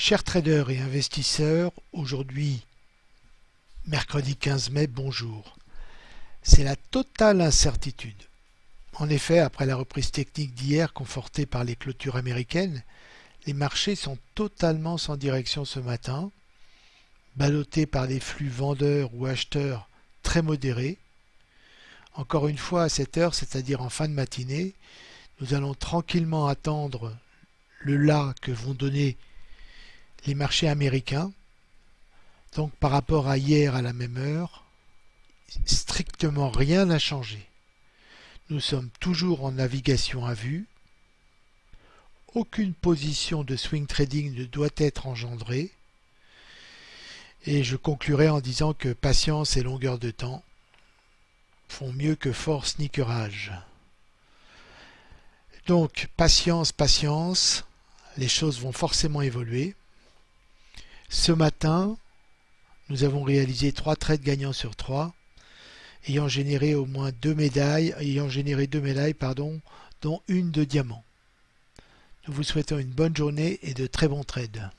Chers traders et investisseurs, aujourd'hui, mercredi 15 mai, bonjour. C'est la totale incertitude. En effet, après la reprise technique d'hier confortée par les clôtures américaines, les marchés sont totalement sans direction ce matin, ballottés par des flux vendeurs ou acheteurs très modérés. Encore une fois, à cette heure, c'est-à-dire en fin de matinée, nous allons tranquillement attendre le là que vont donner les marchés américains. Donc par rapport à hier à la même heure, strictement rien n'a changé. Nous sommes toujours en navigation à vue. Aucune position de swing trading ne doit être engendrée. Et je conclurai en disant que patience et longueur de temps font mieux que force ni courage. Donc patience, patience, les choses vont forcément évoluer. Ce matin, nous avons réalisé trois trades gagnants sur trois, ayant généré au moins deux médailles, ayant généré deux médailles, pardon, dont une de diamant. Nous vous souhaitons une bonne journée et de très bons trades.